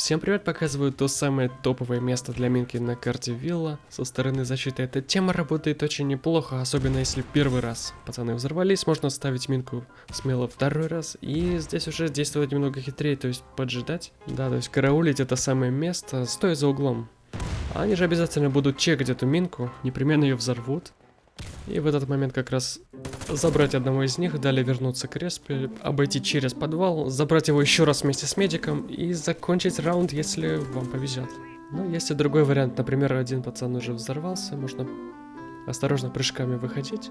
Всем привет, показываю то самое топовое место для минки на карте Вилла. Со стороны защиты эта тема работает очень неплохо, особенно если первый раз пацаны взорвались, можно ставить минку смело второй раз. И здесь уже действовать немного хитрее, то есть поджидать. Да, то есть караулить это самое место, стоя за углом. Они же обязательно будут чекать эту минку, непременно ее взорвут. И в этот момент как раз забрать одного из них, далее вернуться к респе, обойти через подвал, забрать его еще раз вместе с медиком и закончить раунд, если вам повезет. Но есть и другой вариант, например, один пацан уже взорвался, можно осторожно прыжками выходить.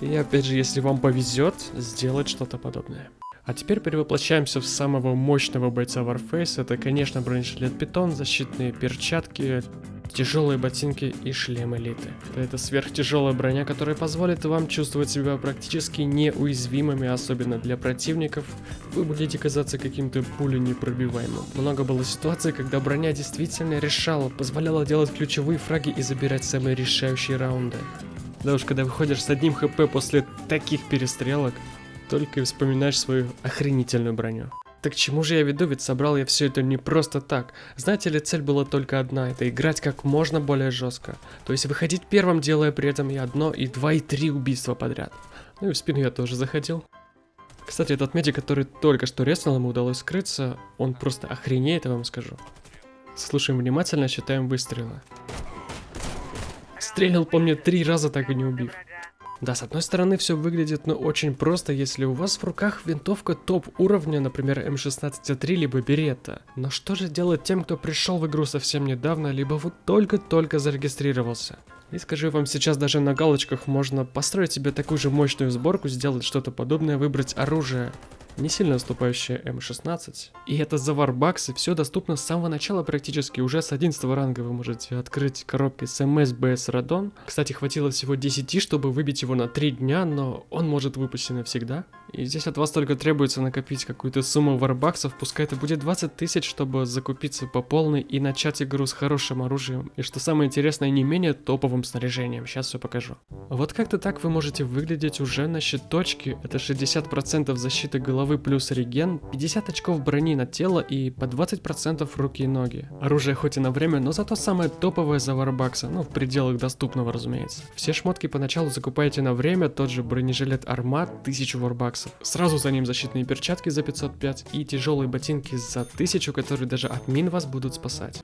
И опять же, если вам повезет, сделать что-то подобное. А теперь перевоплощаемся в самого мощного бойца Warface. Это, конечно, бронежилет Питон, защитные перчатки, тяжелые ботинки и шлем элиты. Это сверхтяжелая броня, которая позволит вам чувствовать себя практически неуязвимыми, особенно для противников. Вы будете казаться каким-то пуленепробиваемым. Много было ситуаций, когда броня действительно решала, позволяла делать ключевые фраги и забирать самые решающие раунды. Да уж, когда выходишь с одним хп после таких перестрелок, только и вспоминаешь свою охренительную броню. Так чему же я веду, ведь собрал я все это не просто так. Знаете ли, цель была только одна, это играть как можно более жестко. То есть выходить первым, делая при этом и одно, и два, и три убийства подряд. Ну и в спину я тоже заходил. Кстати, этот медик, который только что резнул, ему удалось скрыться, он просто охренеет, я вам скажу. Слушаем внимательно, считаем выстрелы. Стрелил по мне три раза, так и не убив. Да, с одной стороны все выглядит ну очень просто, если у вас в руках винтовка топ уровня, например М16А3 либо Беретта. Но что же делать тем, кто пришел в игру совсем недавно, либо вот только-только зарегистрировался? И скажу вам, сейчас даже на галочках можно построить себе такую же мощную сборку, сделать что-то подобное, выбрать оружие не сильно уступающая М16. И это за варбаксы, все доступно с самого начала практически, уже с 11 ранга вы можете открыть коробки с МС Радон. Кстати, хватило всего 10, чтобы выбить его на 3 дня, но он может выпустить навсегда. И здесь от вас только требуется накопить какую-то сумму варбаксов, пускай это будет 20 тысяч, чтобы закупиться по полной и начать игру с хорошим оружием. И что самое интересное, не менее топовым снаряжением, сейчас все покажу. Вот как-то так вы можете выглядеть уже на щиточке, это 60% защиты головы головы плюс реген, 50 очков брони на тело и по 20% руки и ноги. Оружие хоть и на время, но зато самое топовое за варбакса, ну в пределах доступного разумеется. Все шмотки поначалу закупаете на время, тот же бронежилет Армат 1000 варбаксов. Сразу за ним защитные перчатки за 505 и тяжелые ботинки за 1000, которые даже от мин вас будут спасать.